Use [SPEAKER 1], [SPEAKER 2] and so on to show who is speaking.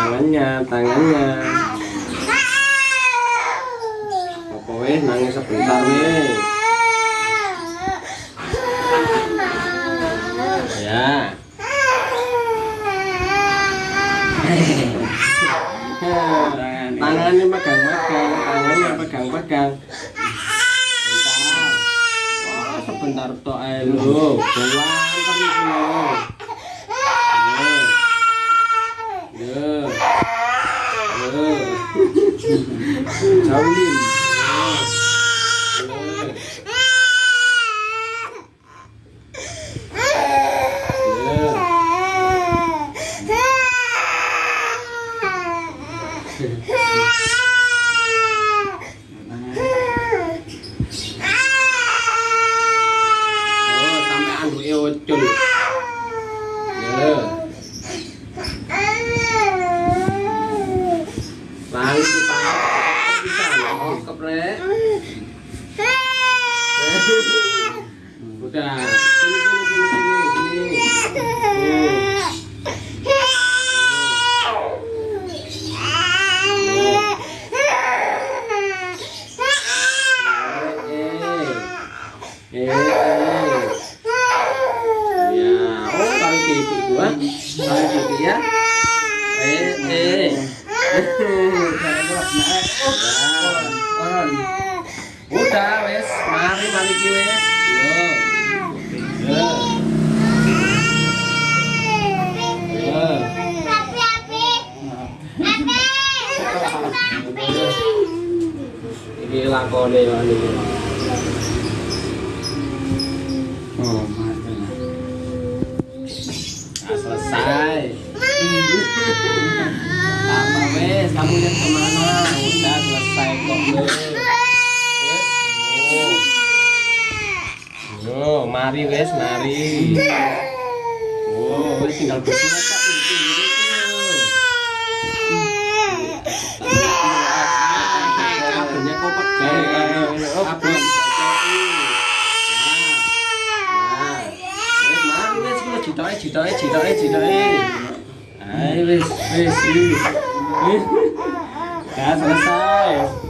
[SPEAKER 1] Tangannya, tangannya. Apa weh nangis sebentar weh. Ya. tangannya pegang-pegang, tangannya pegang-pegang. Bentar. Wah, sebentar ae lho. Buang kan iki lho. Yo. Yo. Yo. Jauhin. Oh, keprek. Udah. Sini sini sini sini sini. Eh. Eh. Eh. Ya, oh gitu gua. Kali gitu ya. Eh, eh. Udah, wes, mari mari ki wes. Yo. Yo. Yo. Iki lakone yo iki.
[SPEAKER 2] Oh.
[SPEAKER 1] Nah, selesai. Apa wes, kamu lihat ke mana? Udah selesai kok. Wes. Wes. Oh. Yo, mari wes, mari. Oh, wes tinggal berdua ini Kabelnya kok pegang. Kabel jitoke jitoke jitoke jitoke. Ayo wes wes wes. Dah selesai.